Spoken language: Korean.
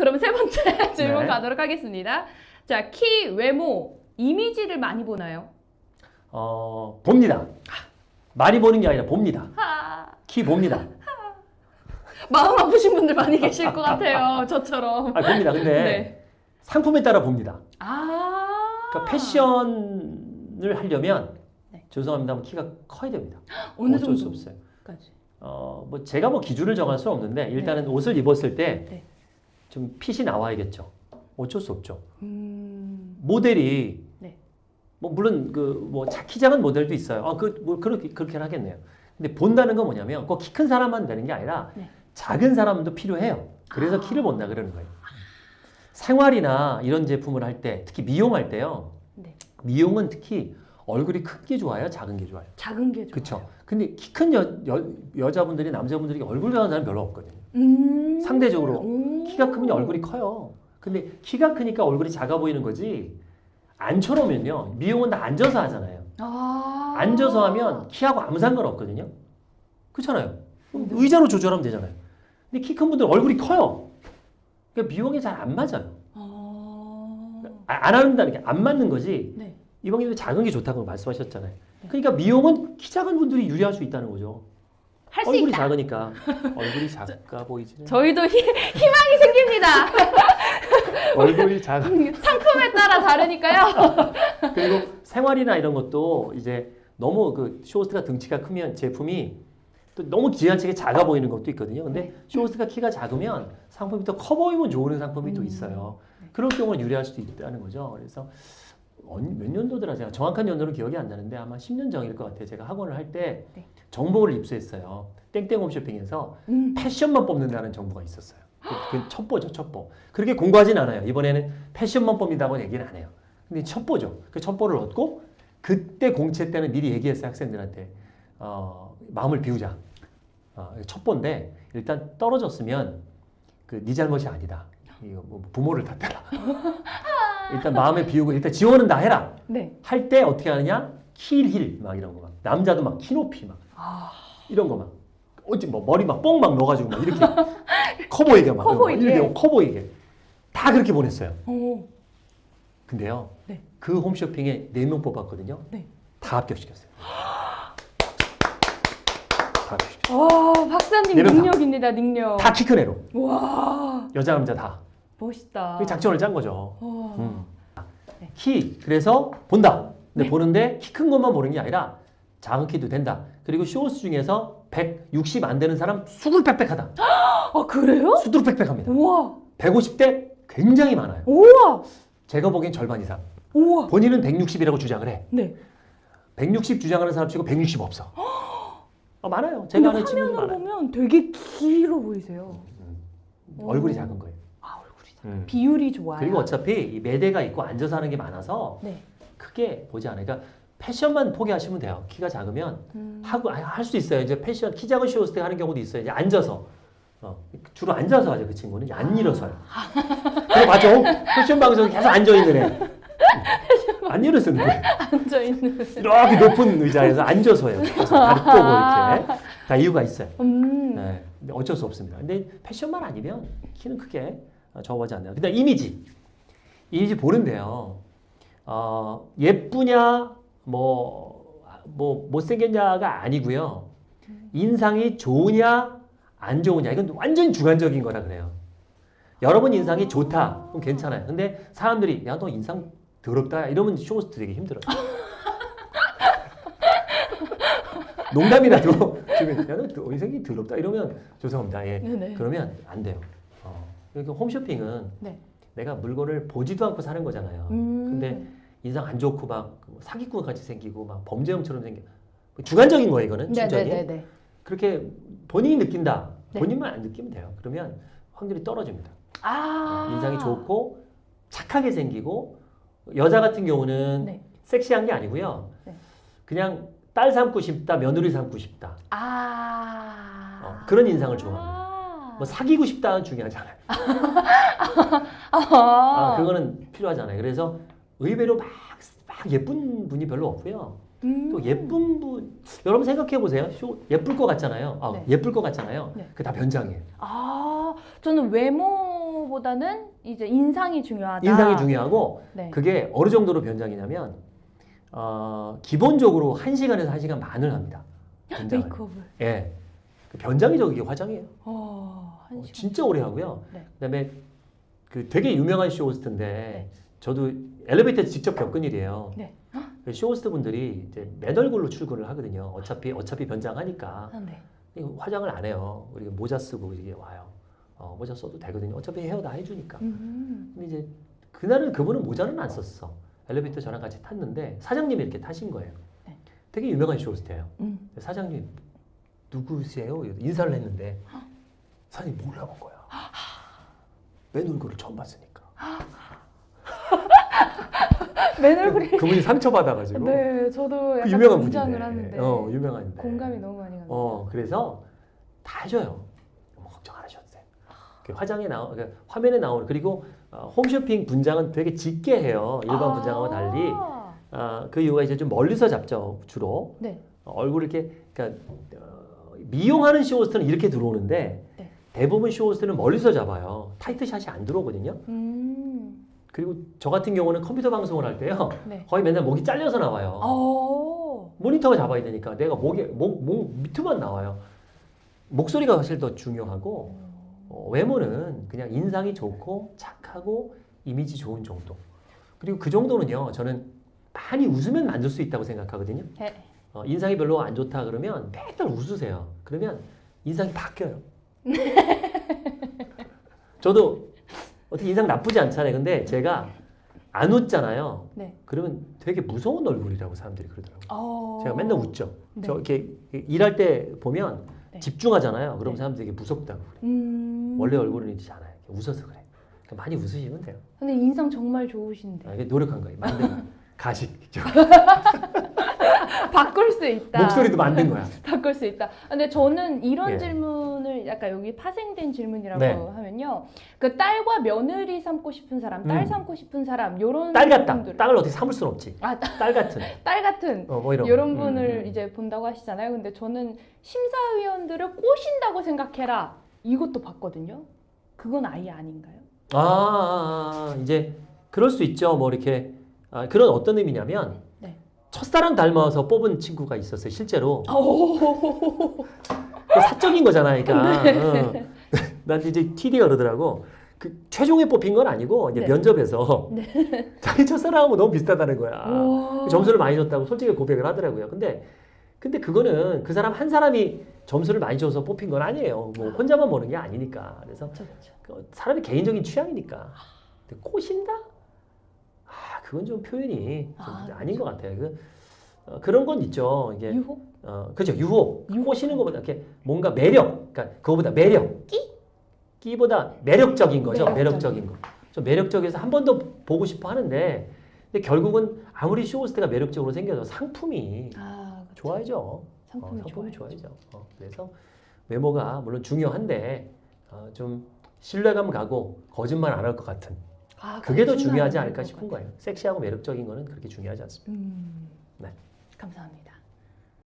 그럼 세 번째 질문 네. 가도록 하겠습니다. 자, 키, 외모, 이미지를 많이 보나요? 어, 봅니다. 많이 보는 게 아니라 봅니다. 하, 키 봅니다. 마음 아프신 분들 많이 계실 것 같아요. 저처럼. 아, 봅니다. 근데 네. 상품에 따라 봅니다. 아. 그러니까 패션을 하려면 네. 죄송합니다만 키가 커야 됩니다. 어느 어쩔 수 정도까지? 없어요. 어, 뭐 제가 뭐 기준을 정할 수는 없는데 일단은 옷을 입었을 때 네. 좀 핏이 나와야겠죠. 어쩔 수 없죠. 음. 모델이 네. 뭐 물론 그 뭐 키 작은 모델도 있어요. 아, 그뭐 그렇게 그렇게 하겠네요. 근데 본다는 건 뭐냐면 꼭 키 큰 사람만 되는 게 아니라 네. 작은 사람도 필요해요. 그래서 아. 키를 본다 그러는 거예요. 생활이나 이런 제품을 할 때 특히 미용할 때요. 네. 미용은 특히 얼굴이 큰 게 좋아요, 작은 게 좋아요. 작은 게 좋아요. 그렇죠. 근데 키 큰 여, 여, 여자분들이 남자분들이 얼굴 작은 사람 별로 없거든요. 음. 상대적으로 오. 키가 크면 얼굴이 커요. 근데 키가 크니까 얼굴이 작아 보이는 거지. 앉혀놓으면요. 미용은 다 앉아서 하잖아요. 아. 앉아서 하면 키하고 아무 상관 없거든요. 그렇잖아요. 네. 의자로 조절하면 되잖아요. 근데 키 큰 분들 얼굴이 커요. 그러니까 미용이 잘 안 맞아요. 아. 아, 안 한다는 게 안 맞는 거지. 네. 이방님도 작은 게 좋다고 말씀하셨잖아요. 네. 그러니까 미용은 키 작은 분들이 유리할 수 있다는 거죠. 할수 얼굴이 있다. 작으니까 얼굴이 작아 보이지는 저희도 희, 희망이 생깁니다. 얼굴이 작아 상품에 따라 다르니까요. 그리고 생활이나 이런 것도 이제 너무 그 쇼호스트가 등치가 크면 제품이 또 너무 지나치게 작아 보이는 것도 있거든요. 근데 쇼호스트가 키가 작으면 상품이 더 커 보이면 좋은 상품이 또 음. 있어요. 네. 그런 경우는 유리할 수도 있다는 거죠. 그래서 언- 몇 년도더라 제가 정확한 연도는 기억이 안 나는데 아마 10년 전일 것 같아요. 제가 학원을 할때 네. 정보를 입수했어요. 땡땡 홈쇼핑에서 음. 패션만 뽑는다는 정보가 있었어요. 그- 그 첩보죠, 첩보. 그렇게 공부하진 않아요. 이번에는 패션만 뽑는다고 얘기는 안 해요. 근데 첩보죠. 그 첩보를 얻고 그때 공채 때는 미리 얘기했어요 학생들한테 어, 마음을 비우자. 어, 첩보인데 일단 떨어졌으면 그 네 잘못이 아니다. 이거 뭐 부모를 탓해라. 일단 마음을 비우고 일단 지원은 다 해라. 네. 할 때 어떻게 하느냐? 힐힐 막 이런 거 막. 남자도 막 키높이 막 아. 이런 거 막. 어찌 뭐 머리 막 뽕 막 넣어가지고 막 이렇게 커 보이게 막 커 보이게. 이렇게 커 보이게 다 그렇게 보냈어요. 오. 근데요, 네. 그 홈쇼핑에 네 명 뽑았거든요. 네. 다 합격시켰어요. 다 합격시켰어요. 와, 박사님. 능력입니다, 능력. 다 키큰 애로 와, 여자 남자 다. 멋있다. 그 작전을 짠 거죠. 와. 음. 네. 키 그래서 본다. 근데 네. 보는데 키 큰 것만 보는 게 아니라 작은 키도 된다. 그리고 쇼호스 중에서 160 안 되는 사람 수두룩빽빽하다. 아, 그래요? 수두룩빽빽합니다. 우와, 150대 굉장히 많아요. 우와, 제가 보기엔 절반 이상. 우와. 본인은 160이라고 주장을 해. 네. 160 주장하는 사람 치고 160 없어. 아, 많아요. 제가 아는 친구들 화면으로 많아요. 보면 되게 길어 보이세요. 음. 얼굴이 작은 거예요. 아. 음. 비율이 좋아요. 그리고 어차피 이 매대가 있고 앉아서 하는 게 많아서 네. 크게 보지 않아요. 그러니까 패션만 포기하시면 돼요. 키가 작으면 음. 하고 할 수 있어요. 이제 패션 키 작은 쇼호스트 하는 경우도 있어요. 이제 앉아서 어, 주로 앉아서 하죠. 그 친구는 아. 안 일어서요. 그래 맞죠? 패션 방송에 계속 앉아 있는 애. 안 일어서는 거예요. 앉아 있는. 이렇게 높은 의자에서 앉아서 해요. 그래서 다리 꼬고 이렇게 다 이유가 있어요. 음. 네, 어쩔 수 없습니다. 근데 패션만 아니면 키는 크게 저거하지 않나요? 근데 이미지, 이미지 보는데요. 어, 예쁘냐, 뭐, 뭐 못생겼냐가 아니고요. 인상이 좋으냐, 안 좋으냐 이건 완전 주관적인 거라 그래요. 여러분 인상이 좋다, 그럼 괜찮아요. 근데 사람들이 야 너 인상 더럽다 이러면 쇼호스트 되기 힘들어요. 농담이라도 지금 야너 인상이 더럽다 이러면 죄송합니다. 예. 네네. 그러면 안 돼요. 어. 그러니까 홈쇼핑은 네. 내가 물건을 보지도 않고 사는 거잖아요. 음. 근데 인상 안 좋고 막뭐 사기꾼 같이 생기고 막 범죄형처럼 생겨 주관적인 거예요 이거는 충전이 네네네네. 그렇게 본인이 느낀다 네. 본인만 안 느끼면 돼요 그러면 확률이 떨어집니다 아. 인상이 좋고 착하게 생기고 여자 같은 경우는 네. 섹시한 게 아니고요 네. 그냥 딸 삼고 싶다 며느리 삼고 싶다 아. 어, 그런 인상을 좋아합니다 아. 뭐 사귀고 싶다는 중요하지 않아요 아. 아, 그거는 필요하잖아요. 그래서 의외로 막, 막 예쁜 분이 별로 없고요. 음. 또 예쁜 분, 여러분 생각해 보세요. 쇼, 예쁠 것 같잖아요. 아, 네. 예쁠 것 같잖아요. 네. 그다 변장이에요. 아, 저는 외모 거보다는 이제 인상이 중요하다. 인상이 중요하고 네. 그게 어느 정도로 변장이냐면 어, 기본적으로 1시간에서 1시간 반을 합니다. 메이크업을. 예. 그 변장이죠, 그게 화장이에요. 어, 한 어, 시간. 진짜 오래 하고요. 네. 그다음에 그 되게 유명한 쇼호스트인데 네. 저도 엘리베이터에서 직접 겪은 일이에요. 네. 그 쇼호스트 분들이 이제 맨 얼굴로 출근을 하거든요. 어차피 어차피 변장하니까 아, 네. 화장을 안 해요. 우리가 모자 쓰고 이게 와요. 어, 모자 써도 되거든요. 어차피 헤어 다 해주니까. 음. 근데 이제 그날은 그분은 모자는 안 썼어. 엘리베이터 저랑 같이 탔는데 사장님이 이렇게 타신 거예요. 네. 되게 유명한 쇼호스트예요. 음. 사장님 누구세요? 이사를 했는데 사장님 몰라본 거야. 맨 얼굴을 처음 봤으니까. 맨 얼굴이. 그분이 상처 받아가지고 네, 저도 그 약간 유명한 동장을 분인데. 하는데 어 유명한데. 공감이 너무 많이 갑니다. 어 그래서 다 해줘요. 뭐 걱정 안 하셔도 돼. 그 화장에 나오, 그 화면에 나오는 그리고 어, 홈쇼핑 분장은 되게 짙게 해요. 일반 아. 분장하고 달리. 아, 그 이유가 이제 좀 멀리서 잡죠 주로. 네. 어, 얼굴 이렇게 그러니까 어, 미용하는 쇼호스트는 이렇게 들어오는데 네. 대부분 쇼호스트는 멀리서 잡아요. tight shot이 안 들어오거든요. 음. 그리고 저 같은 경우는 컴퓨터 방송을 할 때요. 네. 거의 맨날 목이 잘려서 나와요. 어. 모니터가 잡아야 되니까 내가 목에 목, 목 밑에만 나와요. 목소리가 사실 더 중요하고 어, 외모는 그냥 인상이 좋고 착하고 이미지 좋은 정도. 그리고 그 정도는요. 저는 많이 웃으면 만들 수 있다고 생각하거든요. 네. 어, 인상이 별로 안 좋다 그러면 맨날 웃으세요. 그러면 인상이 바뀌어요. 저도 어떻게 인상 나쁘지 않잖아요. 근데 제가 안 웃잖아요. 네. 그러면 되게 무서운 얼굴이라고 사람들이 그러더라고요. 어. 제가 맨날 웃죠. 네. 저 이렇게 일할 때 보면 네. 집중하잖아요. 그럼 네. 사람들이 되게 무섭다고 그래. 음. 원래 얼굴은 이렇지 않아요. 웃어서 그래. 그러니까 많이 웃으시면 돼요. 근데 인상 정말 좋으신데. 아, 노력한 거예요. 만든. 가식. 저 바꿀 수 있다. 목소리도 만든 거야. 바꿀 수 있다. 근데 저는 이런 예. 질문을 약간 여기 파생된 질문이라고 네. 하면요. 그 딸과 며느리 삼고 싶은 사람, 딸 음. 삼고 싶은 사람 요런 딸 같다. 분들. 딸을 어떻게 삼을 수는 없지. 아, 딸 같은. 딸 같은 어, 뭐 이런. 이런 거. 분을 음, 음. 이제 본다고 하시잖아요. 근데 저는 심사위원들을 꼬신다고 생각해라. 이것도 봤거든요. 그건 아예 아닌가요? 아, 아, 아, 이제 그럴 수 있죠. 뭐 이렇게 아, 그런 어떤 의미냐면 네. 첫사랑 닮아서 뽑은 친구가 있었어요. 실제로 오. 그 사적인 거잖아요. 그러니까 네. 어. 난 이제 TD가 그러더라고. 그 최종에 뽑힌 건 아니고 이제 네. 면접에서 자기 첫사랑하고 너무 비슷하다는 거야. 오. 점수를 많이 줬다고 솔직히 고백을 하더라고요. 근데 근데 그거는 그 사람 한 사람이 점수를 많이 줘서 뽑힌 건 아니에요. 뭐 혼자만 보는 게 아니니까. 그래서 그쵸, 그쵸. 그 사람의 개인적인 취향이니까. 꼬신다? 아, 그건 좀 표현이 좀 아, 아닌 것 같아요. 그, 어, 그런 건 있죠. 이게 유혹? 어, 그죠. 유혹. 유혹. 꼬시는 것보다 이렇게 뭔가 매력. 그러니까 그거보다 매력. 끼? 끼보다 매력적인 거죠. 매력적인. 매력적인 거. 좀 매력적이어서 한 번 더 보고 싶어 하는데 근데 결국은 아무리 쇼호스트가 매력적으로 생겨도 상품이 아. 좋아야죠. 상품이 어, 상품이. 좋아야죠. 어, 그래서 외모가 물론 중요한데 어, 좀 신뢰감 가고 거짓말 안 할 것 같은 아, 그게 더 중요하지 안 않을까 할 싶은 것 거예요. 섹시하고 매력적인 거는 그렇게 중요하지 않습니다. 음. 네. 감사합니다.